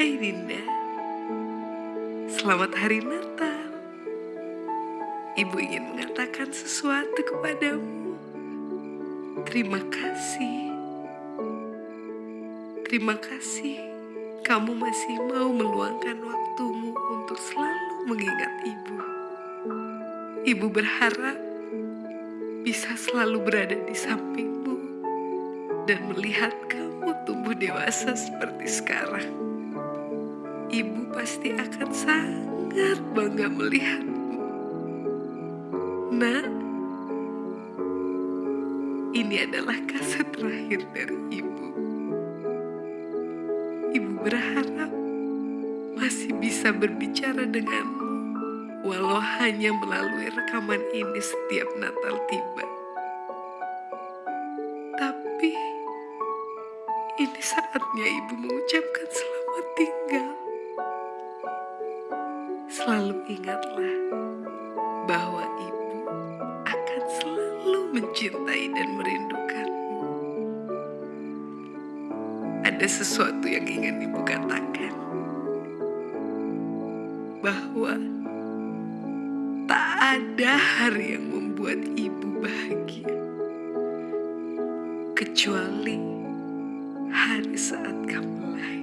Hai Dinda, selamat hari Natal. Ibu ingin mengatakan sesuatu kepadamu. Terima kasih. Terima kasih kamu masih mau meluangkan waktumu untuk selalu mengingat ibu. Ibu berharap bisa selalu berada di sampingmu dan melihat kamu tumbuh dewasa seperti sekarang. Ibu pasti akan sangat bangga melihatmu. Nak, ini adalah kaset terakhir dari ibu. Ibu berharap masih bisa berbicara denganmu, walau hanya melalui rekaman ini setiap Natal tiba. Tapi ini saatnya ibu mengucapkan selamat tinggal. Selalu ingatlah bahwa ibu akan selalu mencintai dan merindukanmu. Ada sesuatu yang ingin ibu katakan. Bahwa tak ada hari yang membuat ibu bahagia. Kecuali hari saat kamu lahir.